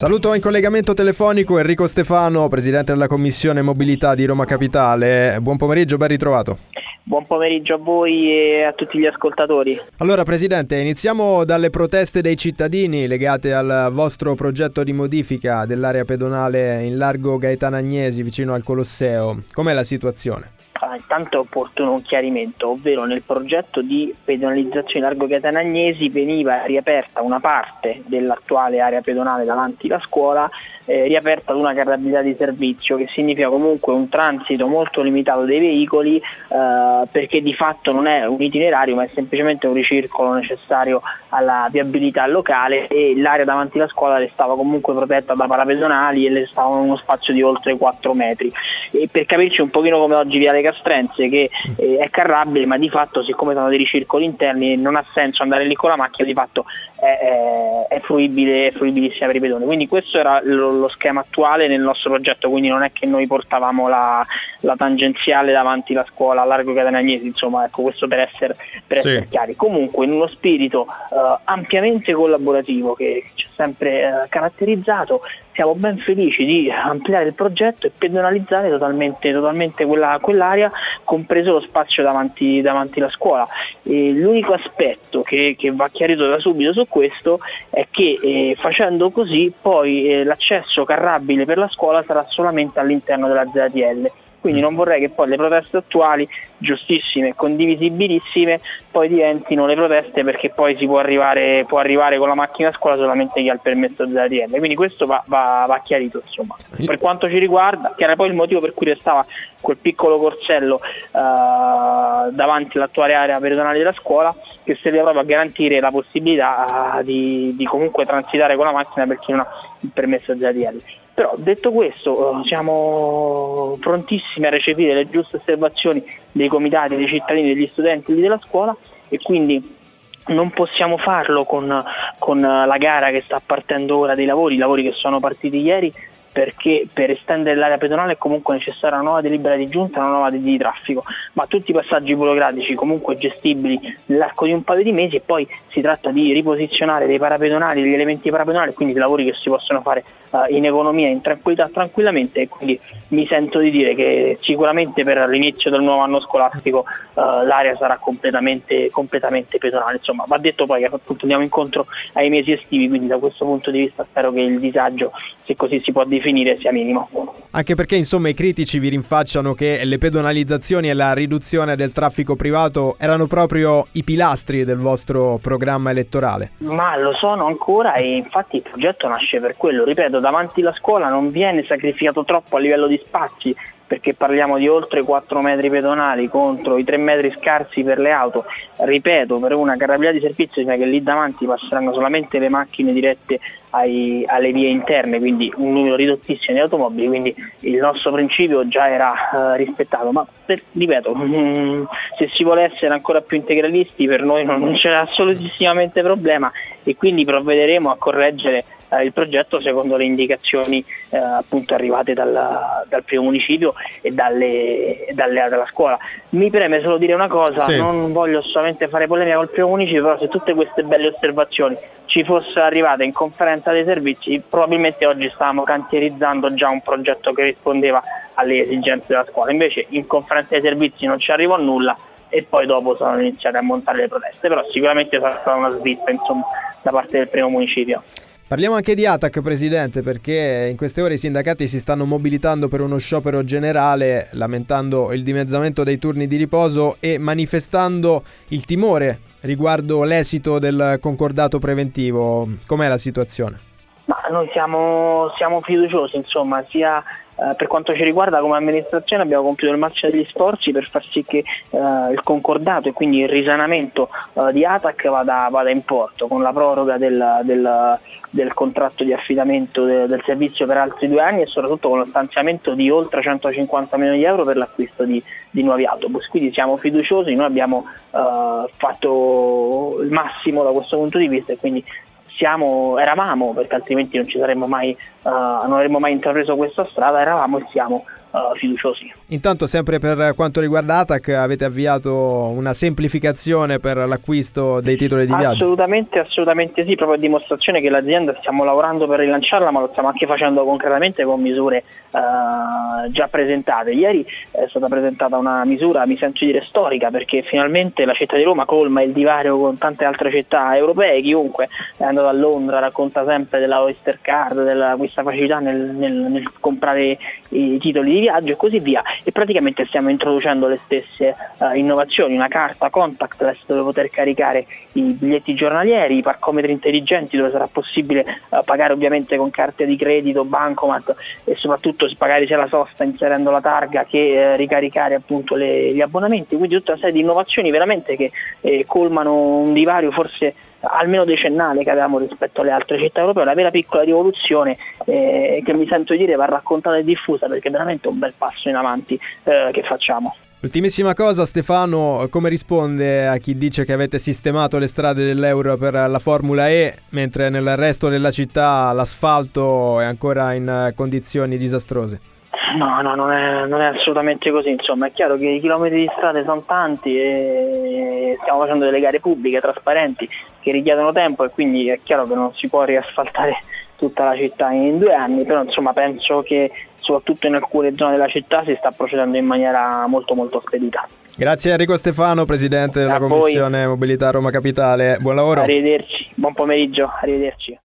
Saluto in collegamento telefonico Enrico Stefano, presidente della Commissione Mobilità di Roma Capitale. Buon pomeriggio, ben ritrovato. Buon pomeriggio a voi e a tutti gli ascoltatori. Allora, Presidente, iniziamo dalle proteste dei cittadini legate al vostro progetto di modifica dell'area pedonale in largo Gaetano Agnesi vicino al Colosseo. Com'è la situazione? Ah, intanto è opportuno un chiarimento, ovvero nel progetto di pedonalizzazione largo Catanagnesi veniva riaperta una parte dell'attuale area pedonale davanti alla scuola eh, riaperta ad una carrabilità di servizio, che significa comunque un transito molto limitato dei veicoli eh, perché di fatto non è un itinerario ma è semplicemente un ricircolo necessario alla viabilità locale e l'area davanti alla scuola restava comunque protetta da parapedonali e le stava in uno spazio di oltre 4 metri. E per capirci un pochino come oggi Viale Castrense che eh, è carrabile ma di fatto siccome sono dei ricircoli interni non ha senso andare lì con la macchina, di fatto è, è, è fruibile, è fruibilissima per i pedoni. Quindi questo era lo, lo, schema attuale nel nostro progetto, quindi non è che noi portavamo la, la tangenziale davanti alla scuola a largo Catanagnesi, insomma ecco questo per essere, per essere sì. chiari. Comunque in uno spirito uh, ampiamente collaborativo che ci ha sempre uh, caratterizzato, siamo ben felici di ampliare il progetto e pedonalizzare totalmente, totalmente quella, quell'area, compreso lo spazio davanti, davanti alla scuola. E l'unico aspetto che, che, va chiarito da subito su questo è che eh, facendo così poi eh, l'accesso carrabile per la scuola sarà solamente all'interno della ZTL quindi non vorrei che poi le proteste attuali, giustissime e condivisibilissime, poi diventino le proteste perché poi si può arrivare, può arrivare con la macchina a scuola solamente chi ha il permesso dell'ATL. Quindi questo va, va, va chiarito. Insomma. Per quanto ci riguarda, che era poi il motivo per cui restava quel piccolo corsello eh, davanti all'attuale area pedonale della scuola, che serve proprio a garantire la possibilità eh, di, di comunque transitare con la macchina per chi non ha il permesso dell'ATL. Però detto questo eh, siamo prontissimi a recepire le giuste osservazioni dei comitati, dei cittadini, degli studenti della scuola e quindi non possiamo farlo con, con la gara che sta partendo ora dei lavori, i lavori che sono partiti ieri perché per estendere l'area pedonale è comunque necessaria una nuova delibera di giunta e una nuova di traffico, ma tutti i passaggi burocratici comunque gestibili nell'arco di un paio di mesi e poi si tratta di riposizionare dei parapedonali, degli elementi parapedonali, quindi lavori che si possono fare uh, in economia, in tranquillità, tranquillamente e quindi mi sento di dire che sicuramente per l'inizio del nuovo anno scolastico uh, l'area sarà completamente, completamente, pedonale. Insomma, va detto poi che appunto andiamo incontro ai mesi estivi, quindi da questo punto di vista spero che il disagio, se così si può definire, sia minimo. Anche perché insomma i critici vi rinfacciano che le pedonalizzazioni e la riduzione del traffico privato erano proprio i pilastri del vostro programma elettorale. Ma lo sono ancora e infatti il progetto nasce per quello, ripeto, davanti alla scuola non viene sacrificato troppo a livello di spazi perché parliamo di oltre 4 metri pedonali contro i 3 metri scarsi per le auto, ripeto, per una carrabilità di servizio cioè che lì davanti passeranno solamente le macchine dirette ai, alle vie interne, quindi un numero ridottissimo di automobili, quindi il nostro principio già era uh, rispettato, ma per, ripeto, mm, se si vuole essere ancora più integralisti per noi non, c'è assolutissimamente problema e quindi provvederemo a correggere eh, il progetto secondo le indicazioni eh, appunto arrivate dal, dal, primo municipio e dalle, dalle, dalla scuola. Mi preme solo dire una cosa, sì. non voglio solamente fare polemica col primo municipio, però se tutte queste belle osservazioni ci fossero arrivate in conferenza dei servizi, probabilmente oggi stavamo cantierizzando già un progetto che rispondeva alle esigenze della scuola. Invece in conferenza dei servizi non ci arrivò nulla e poi dopo sono iniziate a montare le proteste, però sicuramente sarà stata una svitta insomma, da parte del primo municipio. Parliamo anche di ATAC, Presidente, perché in queste ore i sindacati si stanno mobilitando per uno sciopero generale, lamentando il dimezzamento dei turni di riposo e manifestando il timore riguardo l'esito del concordato preventivo. Com'è la situazione? Ma noi siamo, siamo fiduciosi, insomma, sia eh, per quanto ci riguarda come amministrazione abbiamo compiuto il massimo degli sforzi per far sì che eh, il concordato e quindi il risanamento eh, di ATAC vada, vada, in porto con la proroga del, del, del contratto di affidamento de, del servizio per altri due anni e soprattutto con lo stanziamento di oltre 150 milioni di euro per l'acquisto di, di nuovi autobus. Quindi siamo fiduciosi, noi abbiamo eh, fatto il massimo da questo punto di vista e quindi siamo, eravamo, perché altrimenti non, mai, uh, non avremmo mai intrapreso questa strada, eravamo e siamo uh, fiduciosi. Intanto sempre per quanto riguarda ATAC avete avviato una semplificazione per l'acquisto dei titoli di viaggio? Assolutamente, assolutamente sì, proprio a dimostrazione che l'azienda stiamo lavorando per rilanciarla ma lo stiamo anche facendo concretamente con misure uh, già presentate. Ieri è stata presentata una misura, mi sento dire storica, perché finalmente la città di Roma colma il divario con tante altre città europee, chiunque è andato a Londra racconta sempre della Oyster Card, della questa facilità nel, nel, nel comprare i titoli di viaggio e così via e praticamente stiamo introducendo le stesse uh, innovazioni, una carta contactless dove poter caricare i biglietti giornalieri, i parcometri intelligenti dove sarà possibile uh, pagare ovviamente con carte di credito, bancomat e soprattutto pagare sia la sosta inserendo la targa che uh, ricaricare appunto le, gli abbonamenti, quindi tutta una serie di innovazioni veramente che eh, colmano un divario forse almeno decennale che avevamo rispetto alle altre città europee, una vera piccola rivoluzione eh, che mi sento dire va raccontata e diffusa perché è veramente un bel passo in avanti eh, che facciamo. Ultimissima cosa Stefano, come risponde a chi dice che avete sistemato le strade dell'Euro per la Formula E mentre nel resto della città l'asfalto è ancora in condizioni disastrose? No, no, non è, non è, assolutamente così, insomma è chiaro che i chilometri di strade sono tanti e stiamo facendo delle gare pubbliche, trasparenti, che richiedono tempo e quindi è chiaro che non si può riasfaltare tutta la città in due anni, però insomma penso che soprattutto in alcune zone della città si sta procedendo in maniera molto molto spedita. Grazie Enrico Stefano, Presidente della A Commissione voi. Mobilità Roma Capitale, buon lavoro. Arrivederci, buon pomeriggio, arrivederci.